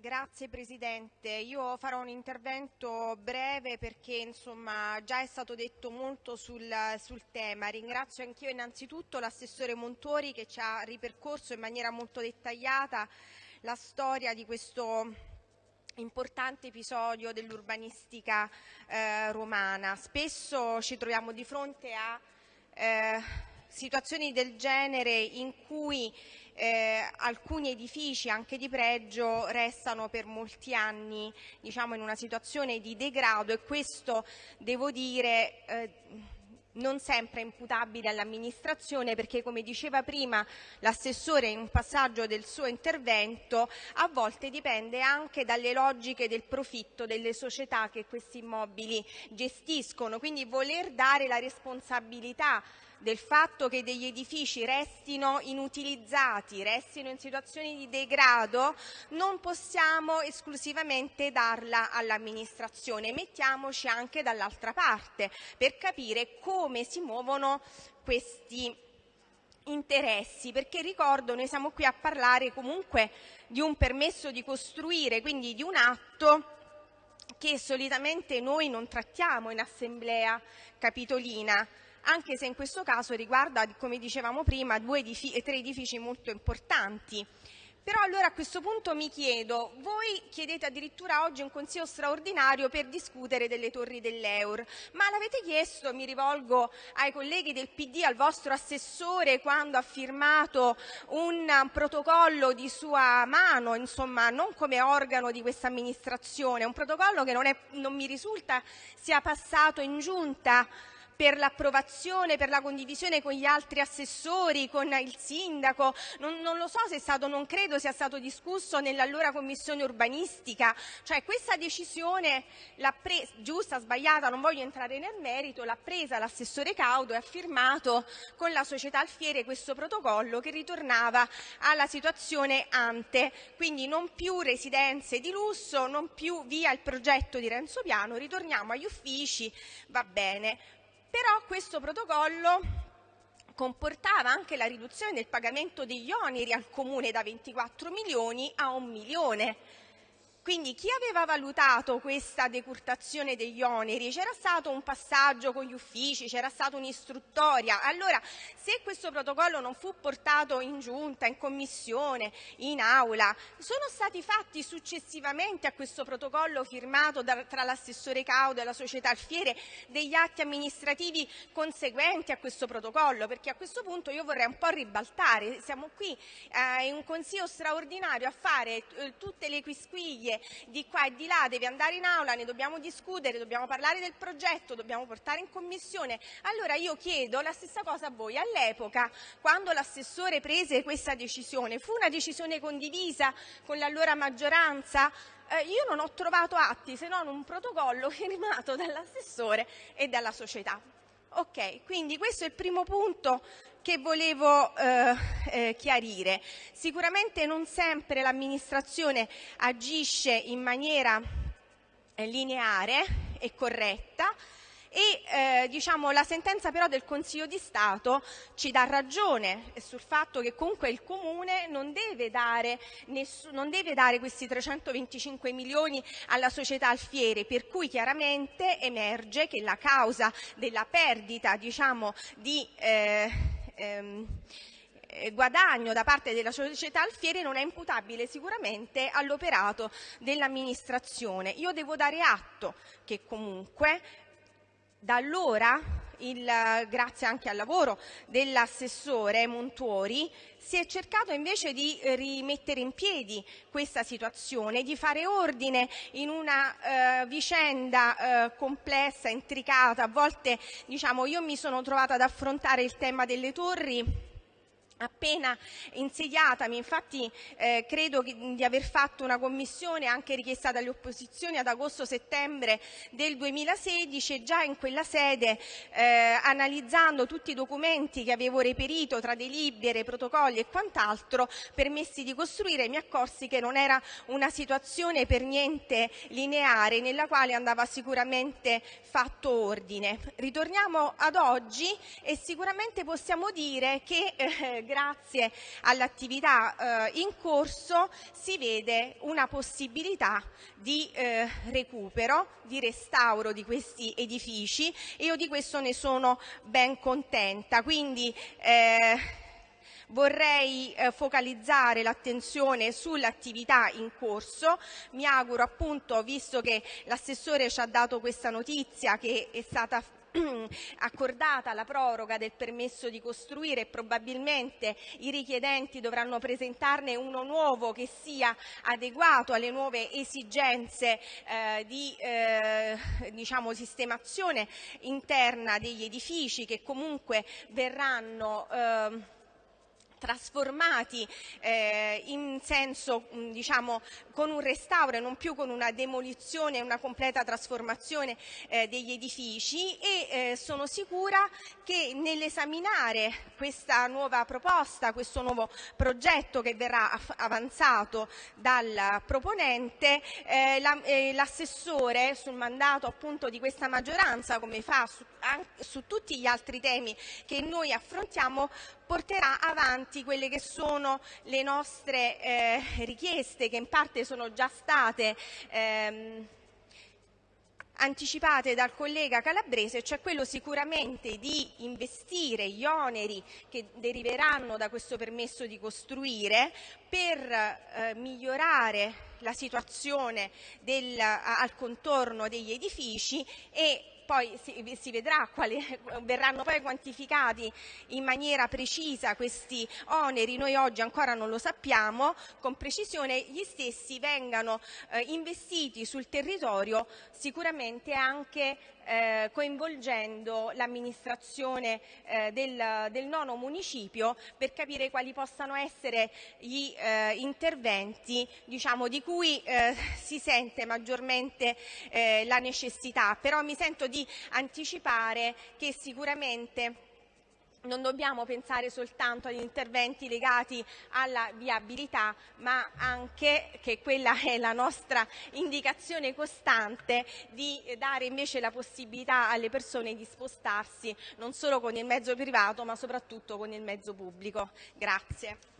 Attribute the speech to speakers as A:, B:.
A: Grazie Presidente, io farò un intervento breve perché insomma già è stato detto molto sul, sul tema. Ringrazio anch'io innanzitutto l'assessore Montori che ci ha ripercorso in maniera molto dettagliata la storia di questo importante episodio dell'urbanistica eh, romana. Spesso ci troviamo di fronte a eh, situazioni del genere in cui eh, alcuni edifici anche di pregio restano per molti anni diciamo, in una situazione di degrado e questo devo dire eh, non sempre imputabile all'amministrazione perché come diceva prima l'assessore in un passaggio del suo intervento a volte dipende anche dalle logiche del profitto delle società che questi immobili gestiscono. Quindi voler dare la responsabilità del fatto che degli edifici restino inutilizzati, restino in situazioni di degrado, non possiamo esclusivamente darla all'amministrazione, mettiamoci anche dall'altra parte per capire come si muovono questi interessi, perché ricordo noi siamo qui a parlare comunque di un permesso di costruire, quindi di un atto che solitamente noi non trattiamo in assemblea capitolina anche se in questo caso riguarda, come dicevamo prima, due edifici, tre edifici molto importanti. Però allora a questo punto mi chiedo, voi chiedete addirittura oggi un consiglio straordinario per discutere delle torri dell'Eur, ma l'avete chiesto, mi rivolgo ai colleghi del PD, al vostro assessore quando ha firmato un protocollo di sua mano, insomma non come organo di questa amministrazione, un protocollo che non, è, non mi risulta sia passato in giunta per l'approvazione, per la condivisione con gli altri assessori, con il sindaco. Non, non lo so se è stato, non credo sia stato discusso nell'allora commissione urbanistica. Cioè questa decisione, presa, giusta, sbagliata, non voglio entrare nel merito, l'ha presa l'assessore Caudo e ha firmato con la società Alfiere questo protocollo che ritornava alla situazione ante, quindi non più residenze di lusso, non più via il progetto di Renzo Piano, ritorniamo agli uffici, va bene. Però questo protocollo comportava anche la riduzione del pagamento degli oneri al Comune da 24 milioni a un milione quindi chi aveva valutato questa decurtazione degli oneri? C'era stato un passaggio con gli uffici, c'era stata un'istruttoria. Allora, se questo protocollo non fu portato in giunta, in commissione, in aula, sono stati fatti successivamente a questo protocollo firmato da, tra l'assessore Caudo e la società Alfiere degli atti amministrativi conseguenti a questo protocollo? Perché a questo punto io vorrei un po' ribaltare. Siamo qui eh, in un consiglio straordinario a fare eh, tutte le quisquiglie famiglie di qua e di là, deve andare in aula, ne dobbiamo discutere, dobbiamo parlare del progetto, dobbiamo portare in commissione. Allora io chiedo la stessa cosa a voi. All'epoca, quando l'assessore prese questa decisione, fu una decisione condivisa con l'allora maggioranza? Eh, io non ho trovato atti se non un protocollo firmato dall'assessore e dalla società. Ok, quindi questo è il primo punto che volevo eh, eh, chiarire. Sicuramente non sempre l'amministrazione agisce in maniera eh, lineare e corretta e eh, diciamo, la sentenza però del Consiglio di Stato ci dà ragione sul fatto che comunque il Comune non deve dare, non deve dare questi 325 milioni alla società Alfiere, per cui chiaramente emerge che la causa della perdita diciamo, di eh, ehm, eh, guadagno da parte della società Alfiere non è imputabile sicuramente all'operato dell'amministrazione. Io devo dare atto che comunque da allora, il, grazie anche al lavoro dell'assessore Montuori, si è cercato invece di rimettere in piedi questa situazione, di fare ordine in una eh, vicenda eh, complessa, intricata. A volte diciamo, io mi sono trovata ad affrontare il tema delle torri appena insediatami, infatti eh, credo di aver fatto una commissione anche richiesta dalle opposizioni ad agosto-settembre del 2016 e già in quella sede eh, analizzando tutti i documenti che avevo reperito tra delibere, protocolli e quant'altro permessi di costruire mi accorsi che non era una situazione per niente lineare nella quale andava sicuramente fatto ordine. Ritorniamo ad oggi e sicuramente possiamo dire che eh, grazie all'attività eh, in corso si vede una possibilità di eh, recupero, di restauro di questi edifici e io di questo ne sono ben contenta. Quindi, eh, vorrei eh, focalizzare l'attenzione sull'attività in corso. Mi auguro appunto, visto che l'assessore ci ha dato questa notizia che è stata accordata la proroga del permesso di costruire e probabilmente i richiedenti dovranno presentarne uno nuovo che sia adeguato alle nuove esigenze eh, di eh, diciamo, sistemazione interna degli edifici che comunque verranno eh, trasformati eh, mm, diciamo con un restauro e non più con una demolizione e una completa trasformazione eh, degli edifici e eh, sono sicura che nell'esaminare questa nuova proposta, questo nuovo progetto che verrà avanzato dal proponente, l'assessore sul mandato appunto di questa maggioranza, come fa su tutti gli altri temi che noi affrontiamo, porterà avanti quelle che sono le nostre eh, richieste che in parte sono già state ehm, anticipate dal collega Calabrese, cioè quello sicuramente di investire gli oneri che deriveranno da questo permesso di costruire per eh, migliorare la situazione del, al contorno degli edifici e poi si, si vedrà quali verranno poi quantificati in maniera precisa questi oneri, noi oggi ancora non lo sappiamo con precisione, gli stessi vengano eh, investiti sul territorio sicuramente anche eh, coinvolgendo l'amministrazione eh, del, del, nono municipio per capire quali possano essere gli eh, interventi diciamo, di cui eh, si sente maggiormente eh, la necessità. Però mi sento di anticipare che sicuramente non dobbiamo pensare soltanto agli interventi legati alla viabilità, ma anche, che quella è la nostra indicazione costante, di dare invece la possibilità alle persone di spostarsi non solo con il mezzo privato, ma soprattutto con il mezzo pubblico. Grazie.